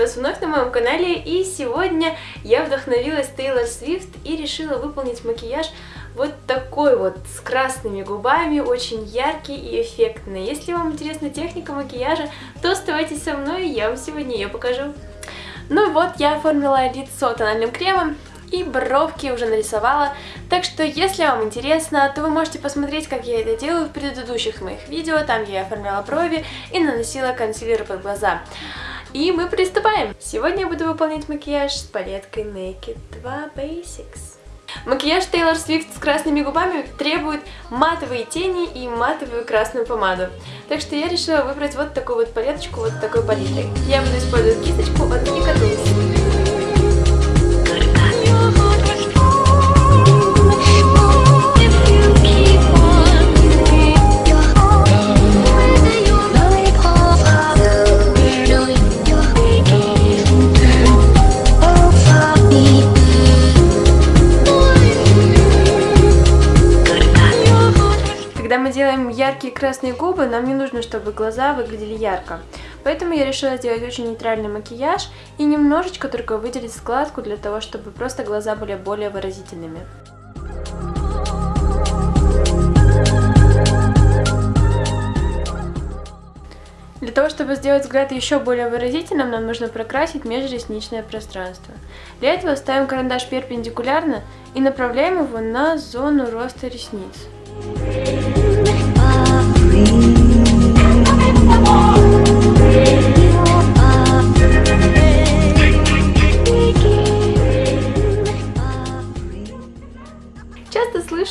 вас вновь на моем канале, и сегодня я вдохновилась Тейлор Свифт и решила выполнить макияж вот такой вот, с красными губами, очень яркий и эффектный. Если вам интересна техника макияжа, то оставайтесь со мной, я вам сегодня ее покажу. Ну вот, я оформила лицо тональным кремом, и бровки уже нарисовала. Так что, если вам интересно, то вы можете посмотреть, как я это делаю в предыдущих моих видео. Там я оформляла брови и наносила консилер под глаза. И мы приступаем! Сегодня я буду выполнять макияж с палеткой Naked 2 Basics. Макияж Тейлор Свифт с красными губами требует матовые тени и матовую красную помаду. Так что я решила выбрать вот такую вот палеточку, вот такой палитрой. Я буду использовать кисточку от Nika яркие красные губы, нам не нужно, чтобы глаза выглядели ярко. Поэтому я решила сделать очень нейтральный макияж и немножечко только выделить складку для того, чтобы просто глаза были более выразительными. Для того, чтобы сделать взгляд еще более выразительным, нам нужно прокрасить межресничное пространство. Для этого ставим карандаш перпендикулярно и направляем его на зону роста ресниц.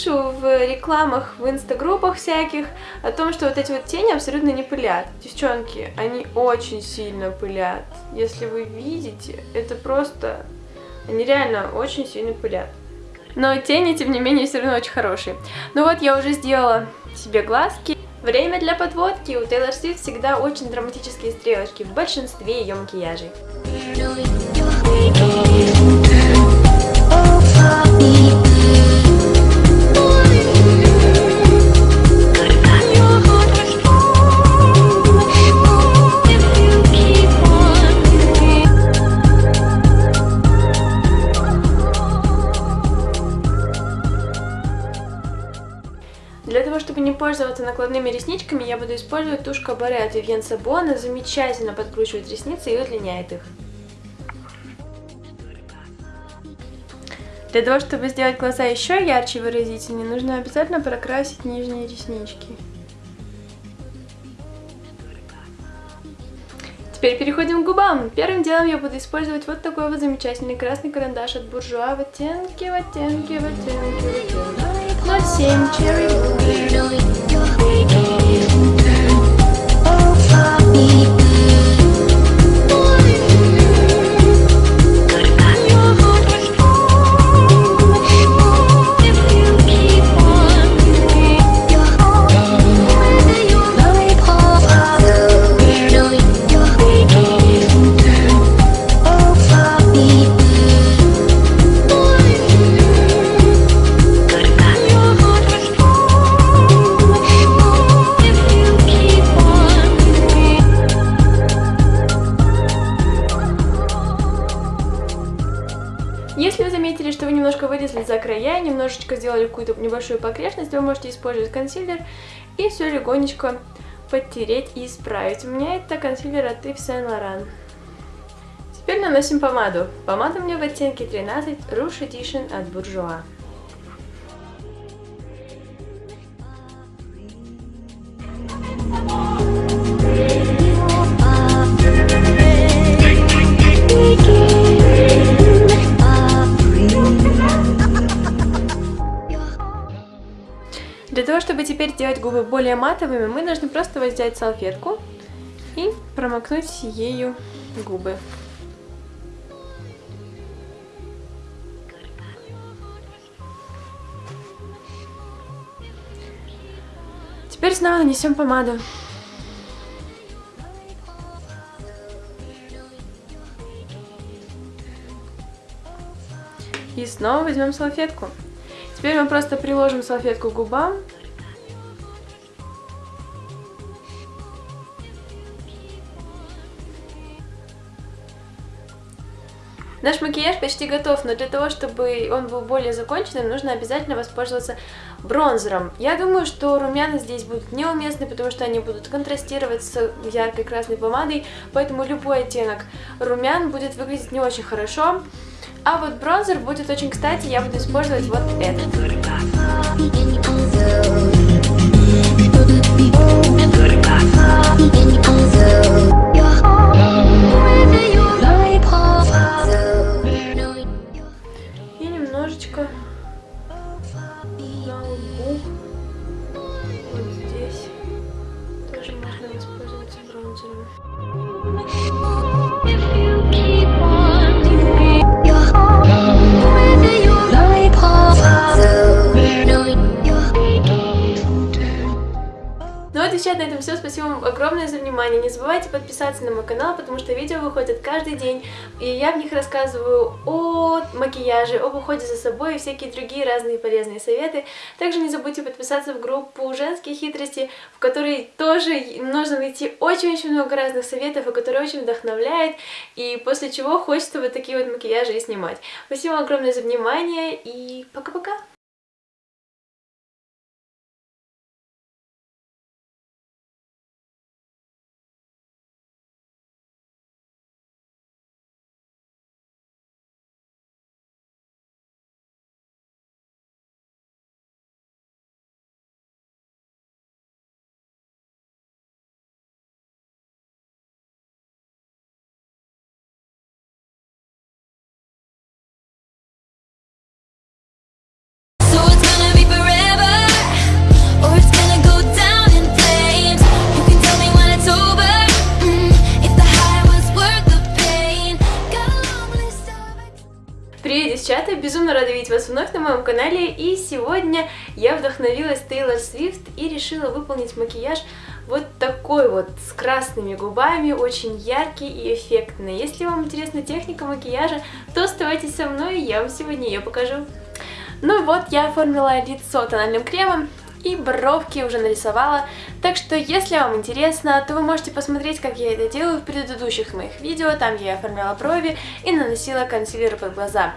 Слышу в рекламах, в инстагруппах всяких о том, что вот эти вот тени абсолютно не пылят. Девчонки, они очень сильно пылят. Если вы видите, это просто... Они реально очень сильно пылят. Но тени, тем не менее, все равно очень хорошие. Ну вот, я уже сделала себе глазки. Время для подводки. У Тейлор Свифт всегда очень драматические стрелочки в большинстве ее макияжей. Накладными ресничками, я буду использовать тушь Кабаре от Vivienne Sabo. Она замечательно подкручивает ресницы и удлиняет их. Для того, чтобы сделать глаза еще ярче и выразительнее, нужно обязательно прокрасить нижние реснички. Теперь переходим к губам. Первым делом я буду использовать вот такой вот замечательный красный карандаш от Буржуа в оттенке, в оттенке, в оттенке, в оттенке. 07 Cherry Если вылезли за края, немножечко сделали какую-то небольшую погрешность, вы можете использовать консилер и все легонечко подтереть и исправить. У меня это консилер от Yves Saint Laurent. Теперь наносим помаду. Помада у меня в оттенке 13 Rouge Edition от Bourjois. Сделать губы более матовыми, мы должны просто взять салфетку и промокнуть ею губы. Теперь снова нанесем помаду. И снова возьмем салфетку. Теперь мы просто приложим салфетку к губам. Наш макияж почти готов, но для того, чтобы он был более законченным, нужно обязательно воспользоваться бронзером. Я думаю, что румяна здесь будут неуместны, потому что они будут контрастировать с яркой красной помадой, поэтому любой оттенок румян будет выглядеть не очень хорошо. А вот бронзер будет очень кстати, я буду использовать вот этот. На этом все. Спасибо вам огромное за внимание. Не забывайте подписаться на мой канал, потому что видео выходят каждый день. И я в них рассказываю о макияже, об уходе за собой и всякие другие разные полезные советы. Также не забудьте подписаться в группу «Женские хитрости», в которой тоже нужно найти очень-очень много разных советов, и которая очень вдохновляет. И после чего хочется вот такие вот макияжи и снимать. Спасибо вам огромное за внимание и пока-пока! Видеть вас вновь на моем канале, и сегодня я вдохновилась Тейлор Свифт и решила выполнить макияж вот такой вот, с красными губами, очень яркий и эффектный. Если вам интересна техника макияжа, то оставайтесь со мной, я вам сегодня ее покажу. Ну вот, я оформила лицо тональным кремом, и бровки уже нарисовала. Так что, если вам интересно, то вы можете посмотреть, как я это делаю в предыдущих моих видео. Там я оформляла брови и наносила консилер под глаза.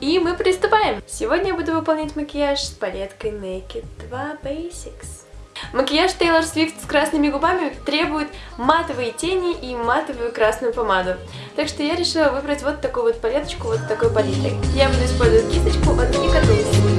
И мы приступаем! Сегодня я буду выполнять макияж с палеткой Naked 2 Basics. Макияж Тейлор Свифт с красными губами требует матовые тени и матовую красную помаду. Так что я решила выбрать вот такую вот палеточку, вот такой палитрой. Я буду использовать кисточку от Nicka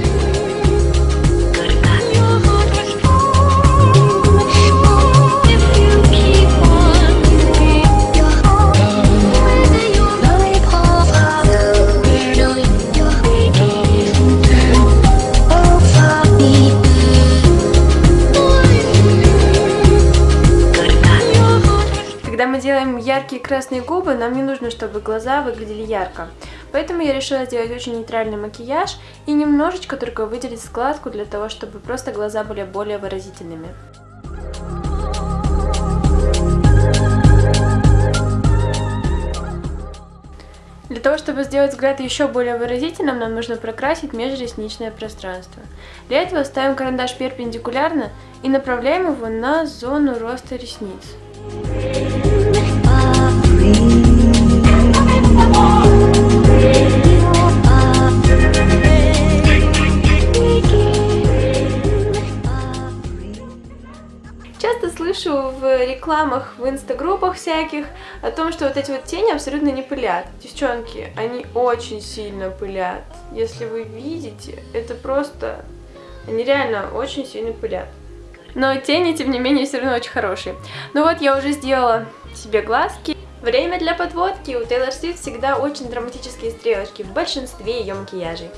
делаем яркие красные губы, нам не нужно, чтобы глаза выглядели ярко. Поэтому я решила сделать очень нейтральный макияж и немножечко только выделить складку для того, чтобы просто глаза были более выразительными. Для того, чтобы сделать взгляд еще более выразительным, нам нужно прокрасить межресничное пространство. Для этого ставим карандаш перпендикулярно и направляем его на зону роста ресниц. Часто слышу в рекламах, в инстагруппах всяких о том, что вот эти вот тени абсолютно не пылят. Девчонки, они очень сильно пылят. Если вы видите, это просто... Они реально очень сильно пылят. Но тени, тем не менее, все равно очень хорошие. Ну вот, я уже сделала себе глазки. Время для подводки. У Тейлор Свифт всегда очень драматические стрелочки в большинстве ее макияжей.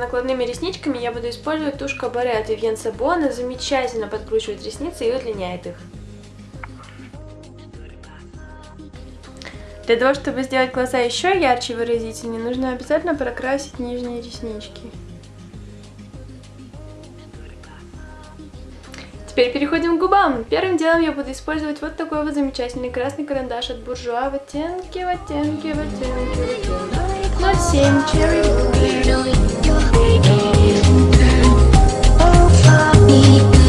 Накладными ресничками, я буду использовать тушь Кабаре от Vivienne Sabo. Она замечательно подкручивает ресницы и удлиняет их. Для того, чтобы сделать глаза еще ярче и выразительнее, нужно обязательно прокрасить нижние реснички. Теперь переходим к губам. Первым делом я буду использовать вот такой вот замечательный красный карандаш от буржуа в оттенке, в оттенке, в оттенке, в оттенке. 07 Cherry Blue. Если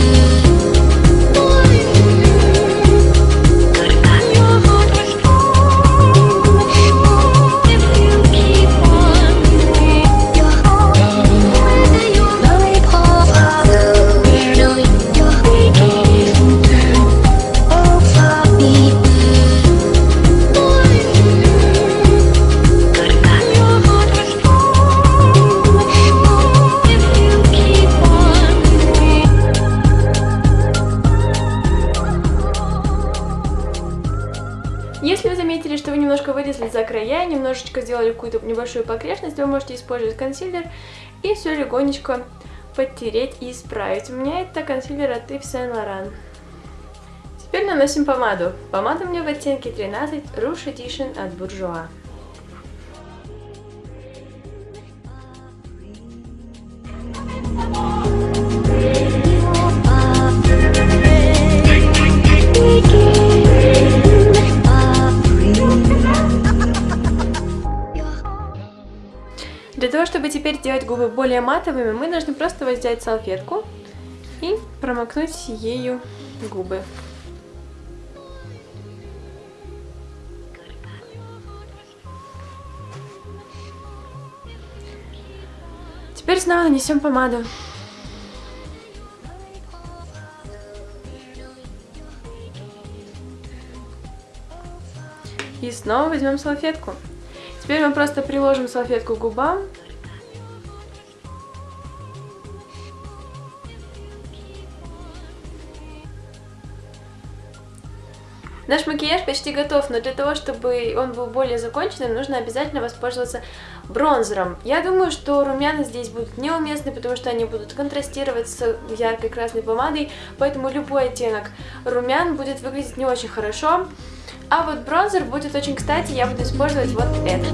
немножко вылезли за края, немножечко сделали какую-то небольшую погрешность, вы можете использовать консилер и все легонечко подтереть и исправить. У меня это консилер от Yves Saint Laurent. Теперь наносим помаду. Помада у меня в оттенке 13 Rouge Edition от Bourjois. Теперь сделать губы более матовыми, мы должны просто взять салфетку и промокнуть ею губы. Теперь снова нанесем помаду. И снова возьмем салфетку. Теперь мы просто приложим салфетку к губам. Наш макияж почти готов, но для того, чтобы он был более законченным, нужно обязательно воспользоваться бронзером. Я думаю, что румяна здесь будут неуместны, потому что они будут контрастировать с яркой красной помадой, поэтому любой оттенок румян будет выглядеть не очень хорошо. А вот бронзер будет очень кстати, я буду использовать вот этот.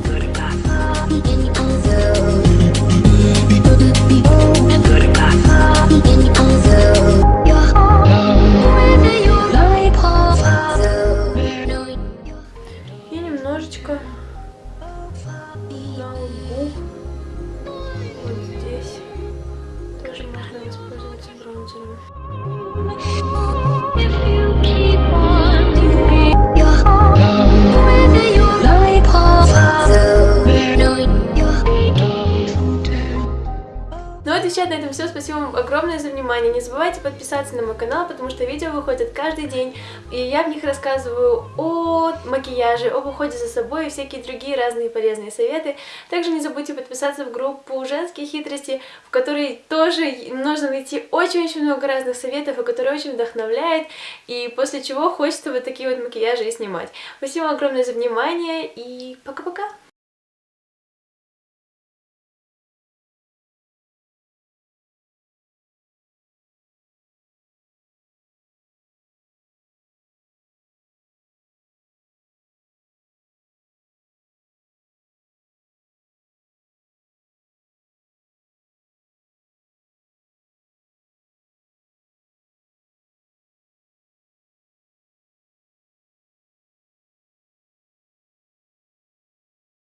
Забывайте подписаться на мой канал, потому что видео выходят каждый день. И я в них рассказываю о макияже, об уходе за собой и всякие другие разные полезные советы. Также не забудьте подписаться в группу «Женские хитрости», в которой тоже нужно найти очень-очень много разных советов, и которые очень вдохновляет. И после чего хочется вот такие вот макияжи и снимать. Спасибо огромное за внимание и пока-пока!